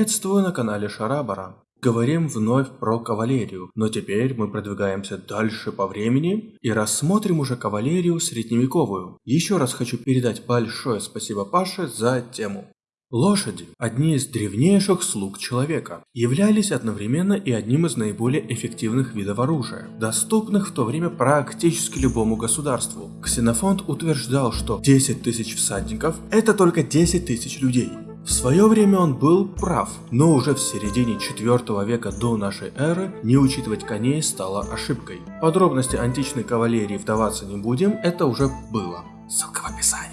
Приветствую на канале Шарабара. Говорим вновь про кавалерию, но теперь мы продвигаемся дальше по времени и рассмотрим уже кавалерию средневековую. Еще раз хочу передать большое спасибо Паше за тему. Лошади, одни из древнейших слуг человека, являлись одновременно и одним из наиболее эффективных видов оружия, доступных в то время практически любому государству. Ксенофонт утверждал, что 10 тысяч всадников – это только 10 тысяч людей. В свое время он был прав, но уже в середине 4 века до нашей эры не учитывать коней стало ошибкой. Подробности античной кавалерии вдаваться не будем, это уже было. Ссылка в описании.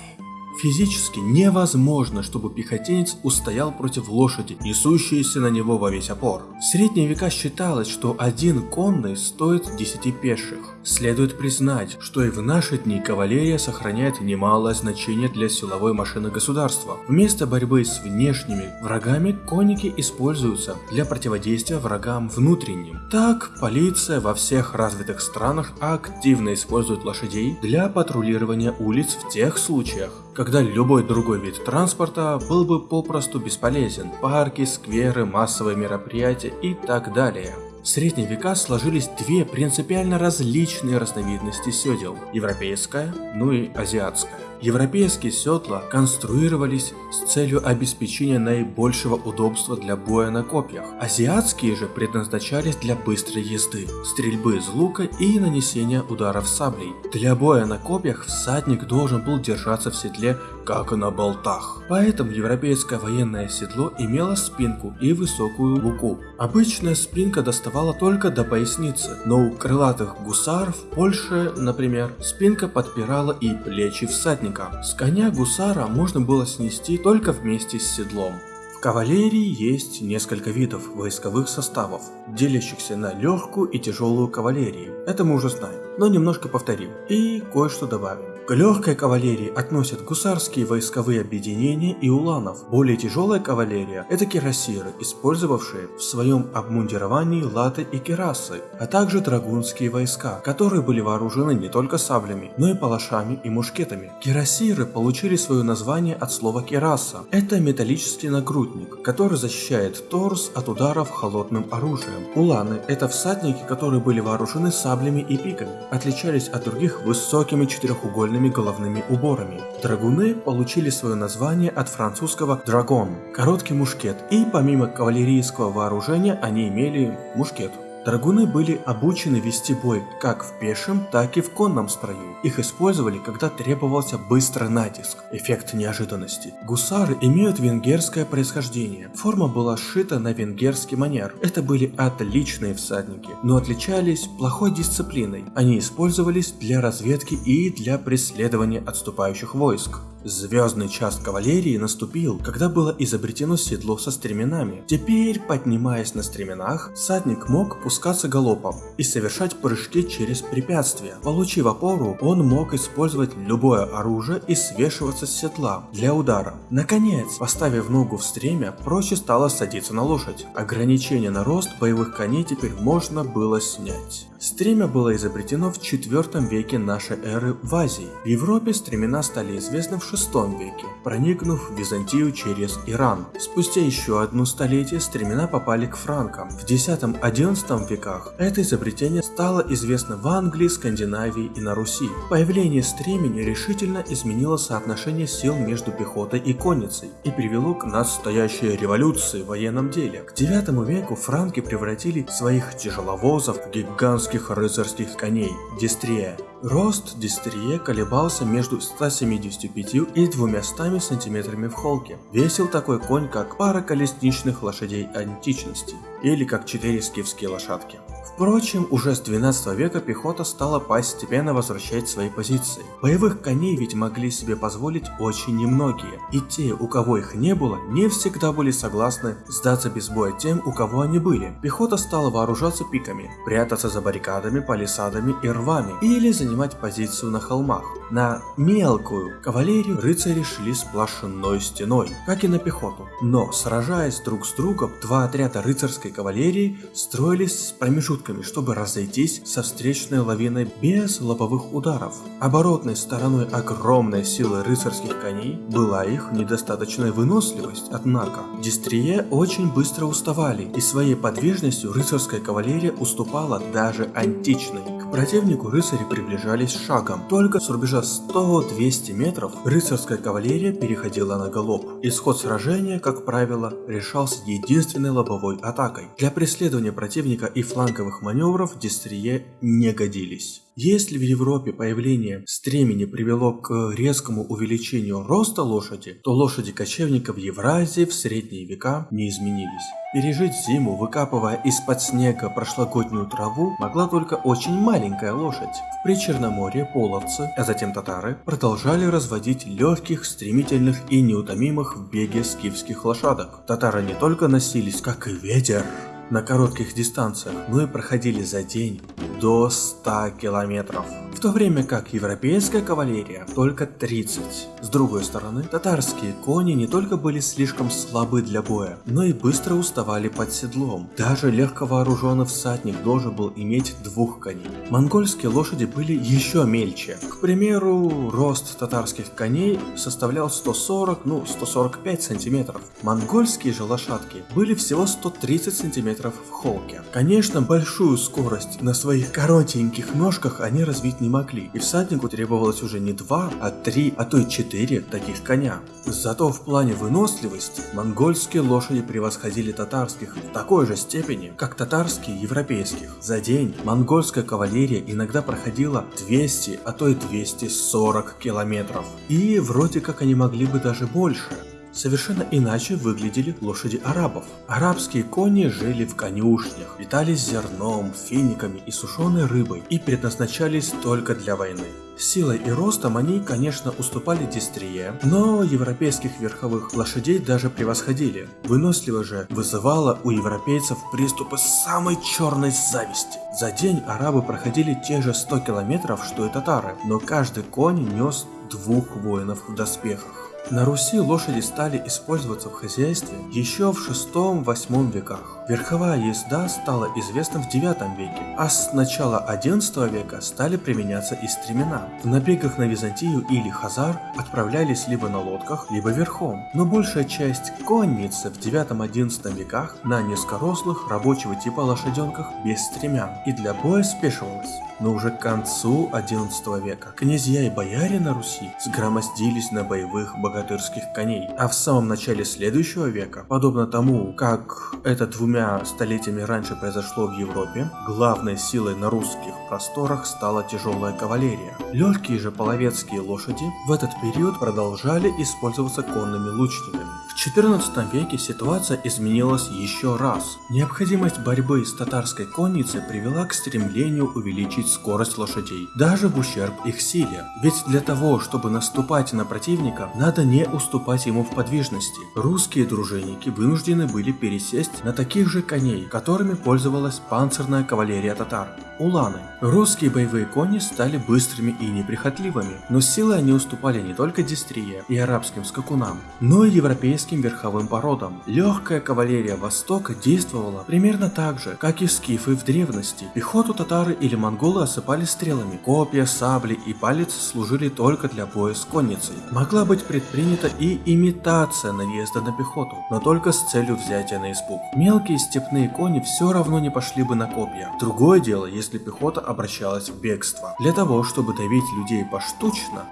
Физически невозможно, чтобы пехотинец устоял против лошади, несущейся на него во весь опор. В средние века считалось, что один конный стоит 10 пеших. Следует признать, что и в наши дни кавалерия сохраняет немалое значение для силовой машины государства. Вместо борьбы с внешними врагами конники используются для противодействия врагам внутренним. Так, полиция во всех развитых странах активно использует лошадей для патрулирования улиц в тех случаях, когда любой другой вид транспорта был бы попросту бесполезен. Парки, скверы, массовые мероприятия и так далее. В средние века сложились две принципиально различные разновидности седел – европейская, ну и азиатская. Европейские седла конструировались с целью обеспечения наибольшего удобства для боя на копьях. Азиатские же предназначались для быстрой езды, стрельбы из лука и нанесения ударов саблей. Для боя на копьях всадник должен был держаться в седле как на болтах. Поэтому европейское военное седло имело спинку и высокую луку. Обычная спинка доставала только до поясницы, но у крылатых гусаров Польши, например, спинка подпирала и плечи всадника. С коня гусара можно было снести только вместе с седлом. В кавалерии есть несколько видов войсковых составов, делящихся на легкую и тяжелую кавалерию. Это мы уже знаем, но немножко повторим и кое-что добавим. К легкой кавалерии относят гусарские войсковые объединения и уланов. Более тяжелая кавалерия – это кирасиры, использовавшие в своем обмундировании латы и керасы, а также драгунские войска, которые были вооружены не только саблями, но и палашами и мушкетами. Кирасиры получили свое название от слова кераса. Это металлический нагрудник, который защищает торс от ударов холодным оружием. Уланы – это всадники, которые были вооружены саблями и пиками, отличались от других высокими четырехугольными длинными головными уборами. Драгуны получили свое название от французского «драгон» – короткий мушкет, и помимо кавалерийского вооружения они имели мушкет. Драгуны были обучены вести бой как в пешем, так и в конном строю. Их использовали, когда требовался быстрый натиск, эффект неожиданности. Гусары имеют венгерское происхождение. Форма была сшита на венгерский манер. Это были отличные всадники, но отличались плохой дисциплиной. Они использовались для разведки и для преследования отступающих войск. Звездный час кавалерии наступил, когда было изобретено седло со стременами. Теперь, поднимаясь на стременах, всадник мог пускаться галопом и совершать прыжки через препятствия. Получив опору, он мог использовать любое оружие и свешиваться с седла для удара. Наконец, поставив ногу в стремя, проще стало садиться на лошадь. Ограничение на рост боевых коней теперь можно было снять. Стремя было изобретено в IV веке нашей эры в Азии. В Европе стремена стали известны в VI веке, проникнув в Византию через Иран. Спустя еще одно столетие стремена попали к франкам. В X-XI веках это изобретение стало известно в Англии, Скандинавии и на Руси. Появление стремени решительно изменило соотношение сил между пехотой и конницей и привело к настоящей революции в военном деле. К IX веку франки превратили своих тяжеловозов в гигантские русских рыцарских коней – Дистрия. Рост Дистрие колебался между 175 и 200 сантиметрами в холке. Весил такой конь, как пара колесничных лошадей античности, или как четыре скифские лошадки. Впрочем, уже с 12 века пехота стала постепенно возвращать свои позиции. Боевых коней ведь могли себе позволить очень немногие, и те, у кого их не было, не всегда были согласны сдаться без боя тем, у кого они были. Пехота стала вооружаться пиками, прятаться за баррикадами, палисадами и рвами, или заниматься занимать позицию на холмах. На мелкую кавалерию рыцари шли сплошной стеной, как и на пехоту. Но, сражаясь друг с другом, два отряда рыцарской кавалерии строились с промежутками, чтобы разойтись со встречной лавиной без лобовых ударов. Оборотной стороной огромной силы рыцарских коней была их недостаточная выносливость, однако. Дистрие очень быстро уставали, и своей подвижностью рыцарская кавалерия уступала даже античной. Противнику рыцари приближались шагом. Только с рубежа 100-200 метров рыцарская кавалерия переходила на галоп. Исход сражения, как правило, решался единственной лобовой атакой. Для преследования противника и фланговых маневров дистрие не годились. Если в Европе появление стремени привело к резкому увеличению роста лошади, то лошади кочевников в Евразии в средние века не изменились. Пережить зиму, выкапывая из-под снега прошлогоднюю траву, могла только очень маленькая лошадь. В Причерноморье половцы, а затем татары, продолжали разводить легких, стремительных и неутомимых в беге скифских лошадок. Татары не только носились, как и ветер, на коротких дистанциях, но и проходили за день до 100 километров в то время как европейская кавалерия только 30. С другой стороны, татарские кони не только были слишком слабы для боя, но и быстро уставали под седлом. Даже легко вооруженный всадник должен был иметь двух коней. Монгольские лошади были еще мельче. К примеру, рост татарских коней составлял 140, ну 145 сантиметров. Монгольские же лошадки были всего 130 сантиметров в холке. Конечно, большую скорость на своих коротеньких ножках они развить не могли, и всаднику требовалось уже не два, а три, а то и четыре таких коня. Зато в плане выносливости монгольские лошади превосходили татарских в такой же степени, как татарские европейских. За день монгольская кавалерия иногда проходила 200, а то и 240 километров. И вроде как они могли бы даже больше. Совершенно иначе выглядели лошади арабов. Арабские кони жили в конюшнях, питались зерном, финиками и сушеной рыбой и предназначались только для войны. Силой и ростом они, конечно, уступали дистрие, но европейских верховых лошадей даже превосходили. Выносливо же вызывало у европейцев приступы самой черной зависти. За день арабы проходили те же 100 километров, что и татары, но каждый конь нес двух воинов в доспехах. На Руси лошади стали использоваться в хозяйстве еще в 6-8 веках. Верховая езда стала известна в 9 веке, а с начала 11 века стали применяться и стремена. В набегах на Византию или Хазар отправлялись либо на лодках, либо верхом. Но большая часть конницы в 9-11 веках на низкорослых рабочего типа лошаденках без стремян и для боя спешивалась. Но уже к концу 11 века князья и бояре на Руси сгромоздились на боевых богатырских коней, а в самом начале следующего века, подобно тому, как это двумя столетиями раньше произошло в Европе, главной силой на русских просторах стала тяжелая кавалерия. Легкие же половецкие лошади в этот период продолжали использоваться конными лучниками. XIV веке ситуация изменилась еще раз. Необходимость борьбы с татарской конницей привела к стремлению увеличить скорость лошадей, даже в ущерб их силе. Ведь для того, чтобы наступать на противника, надо не уступать ему в подвижности. Русские дружинники вынуждены были пересесть на таких же коней, которыми пользовалась панцирная кавалерия татар – уланы. Русские боевые кони стали быстрыми и неприхотливыми, но силой они уступали не только дистрие и арабским скакунам, но и европейским верховым породам. Легкая кавалерия Востока действовала примерно так же, как и скифы в древности. Пехоту татары или монголы осыпали стрелами, копья, сабли и палец служили только для боя с конницей. Могла быть предпринята и имитация наезда на пехоту, но только с целью взятия на испуг. Мелкие степные кони все равно не пошли бы на копья. Другое дело, если пехота обращалась в бегство. Для того, чтобы давить людей поштучно,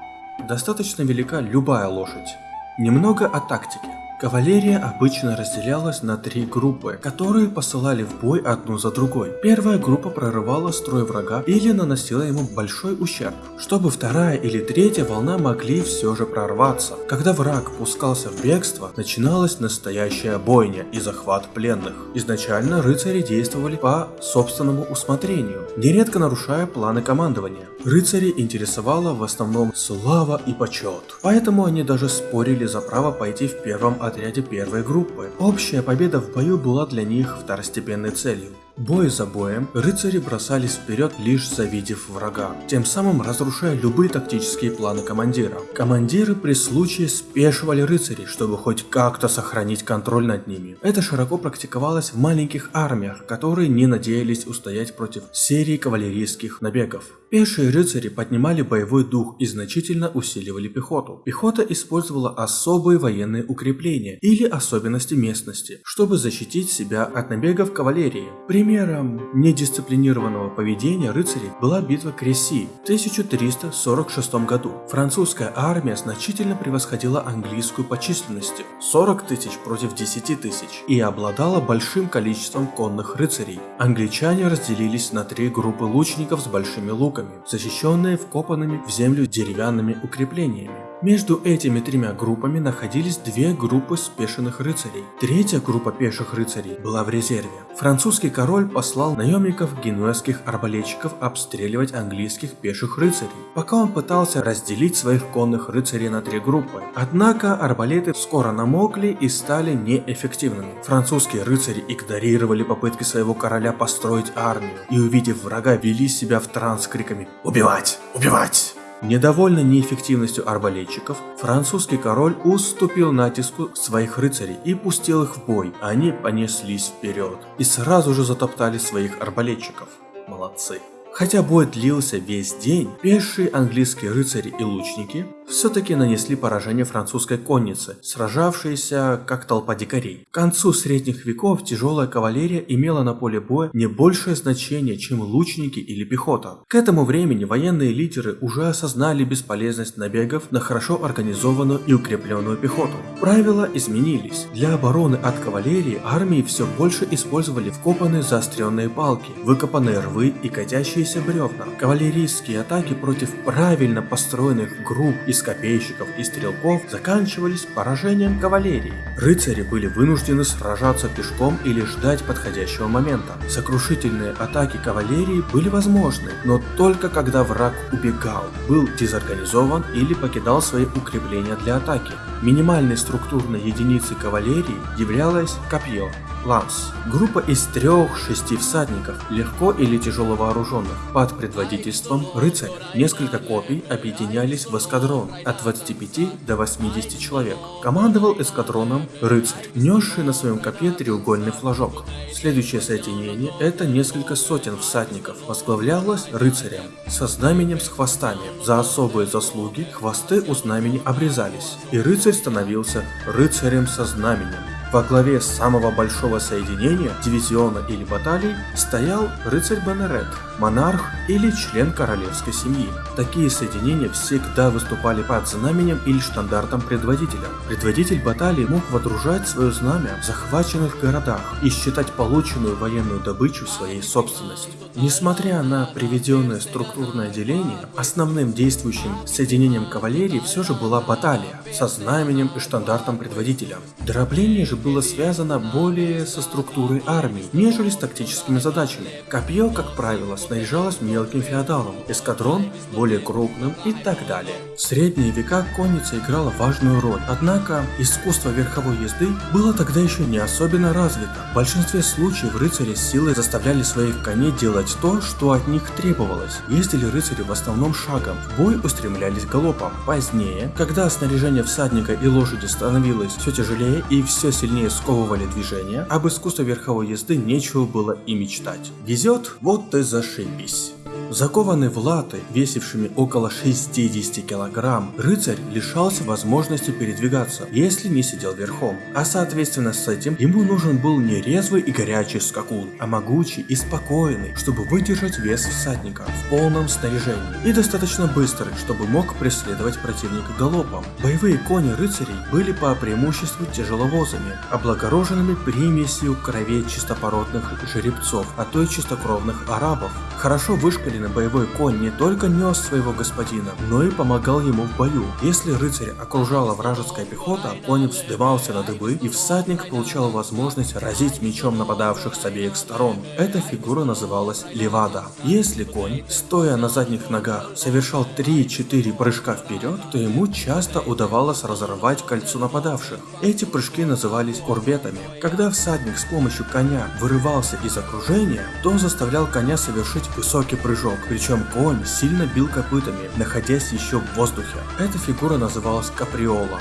достаточно велика любая лошадь. Немного о тактике. Кавалерия обычно разделялась на три группы, которые посылали в бой одну за другой. Первая группа прорывала строй врага или наносила ему большой ущерб, чтобы вторая или третья волна могли все же прорваться. Когда враг пускался в бегство, начиналась настоящая бойня и захват пленных. Изначально рыцари действовали по собственному усмотрению, нередко нарушая планы командования. Рыцари интересовала в основном слава и почет, поэтому они даже спорили за право пойти в первом отряде первой группы. Общая победа в бою была для них второстепенной целью. Бой за боем, рыцари бросались вперед лишь завидев врага, тем самым разрушая любые тактические планы командира. Командиры при случае спешивали рыцарей, чтобы хоть как-то сохранить контроль над ними. Это широко практиковалось в маленьких армиях, которые не надеялись устоять против серии кавалерийских набегов. Пешие рыцари поднимали боевой дух и значительно усиливали пехоту. Пехота использовала особые военные укрепления или особенности местности, чтобы защитить себя от набегов кавалерии. Примером недисциплинированного поведения рыцарей была битва Креси в 1346 году. Французская армия значительно превосходила английскую по численности – 40 тысяч против 10 тысяч и обладала большим количеством конных рыцарей. Англичане разделились на три группы лучников с большими луками защищенные вкопанными в землю деревянными укреплениями. Между этими тремя группами находились две группы спешенных рыцарей. Третья группа пеших рыцарей была в резерве. Французский король послал наемников генуэзских арбалетчиков обстреливать английских пеших рыцарей, пока он пытался разделить своих конных рыцарей на три группы. Однако арбалеты скоро намокли и стали неэффективными. Французские рыцари игнорировали попытки своего короля построить армию и увидев врага вели себя в транс криками «Убивать! Убивать!». Недовольный неэффективностью арбалетчиков, французский король уступил натиску своих рыцарей и пустил их в бой. Они понеслись вперед и сразу же затоптали своих арбалетчиков. Молодцы. Хотя бой длился весь день, пешие английские рыцари и лучники все-таки нанесли поражение французской коннице, сражавшейся как толпа дикарей. К концу средних веков тяжелая кавалерия имела на поле боя не большее значение, чем лучники или пехота. К этому времени военные лидеры уже осознали бесполезность набегов на хорошо организованную и укрепленную пехоту. Правила изменились. Для обороны от кавалерии армии все больше использовали вкопанные заостренные палки, выкопанные рвы и катящиеся бревна. Кавалерийские атаки против правильно построенных групп и из копейщиков и стрелков заканчивались поражением кавалерии. Рыцари были вынуждены сражаться пешком или ждать подходящего момента. Сокрушительные атаки кавалерии были возможны, но только когда враг убегал, был дезорганизован или покидал свои укрепления для атаки. Минимальной структурной единицей кавалерии являлось копье, ланс. Группа из трех-шести всадников, легко или тяжело вооруженных, под предводительством рыцаря. Несколько копий объединялись в эскадрон от 25 до 80 человек. Командовал эскадроном рыцарь, несший на своем копье треугольный флажок. Следующее соединение – это несколько сотен всадников, возглавлялось рыцарем со знаменем с хвостами. За особые заслуги хвосты у знамени обрезались, и рыцарь становился рыцарем со знаменем. Во главе самого большого соединения, дивизиона или баталий, стоял рыцарь Бенерет, монарх или член королевской семьи. Такие соединения всегда выступали под знаменем или штандартом предводителя. Предводитель баталии мог водружать свое знамя в захваченных городах и считать полученную военную добычу своей собственностью. Несмотря на приведенное структурное деление, основным действующим соединением кавалерии все же была баталия со знаменем и штандартом предводителя. Дробление же было связано более со структурой армии, нежели с тактическими задачами. Копье, как правило, снаряжалось мелким феодалом, эскадрон более крупным и так далее. В средние века конница играла важную роль, однако искусство верховой езды было тогда еще не особенно развито. В большинстве случаев рыцари силой заставляли своих коней делать то, что от них требовалось. Ездили рыцари в основном шагом, в бой устремлялись галопом. Позднее, когда снаряжение всадника и лошади становилось все тяжелее и все сильнее сковывали движение, об искусстве верховой езды нечего было и мечтать. Везет, вот ты зашибись. Закованный в латы, весившими около 60 килограмм, рыцарь лишался возможности передвигаться, если не сидел верхом. А соответственно с этим ему нужен был не резвый и горячий скакун, а могучий и спокойный, чтобы выдержать вес всадника в полном снаряжении. И достаточно быстрый, чтобы мог преследовать противника галопом. Боевые кони рыцарей были по преимуществу тяжеловозами, облагороженными примесью кровей чистопородных жеребцов, а то и чистокровных арабов. Хорошо вышкаленный боевой конь не только нес своего господина, но и помогал ему в бою. Если рыцарь окружала вражеская пехота, конь вздымался на дыбы, и всадник получал возможность разить мечом нападавших с обеих сторон. Эта фигура называлась левада. Если конь, стоя на задних ногах, совершал 3-4 прыжка вперед, то ему часто удавалось разорвать кольцо нападавших. Эти прыжки назывались курбетами. Когда всадник с помощью коня вырывался из окружения, то заставлял коня совершить высокий прыжок, причем конь сильно бил копытами, находясь еще в воздухе. Эта фигура называлась каприола.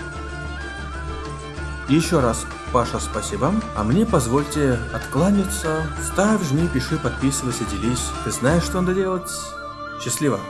Еще раз, Паша, спасибо. А мне позвольте откланяться. Ставь, жми, пиши, подписывайся, делись. Ты знаешь, что надо делать? Счастливо!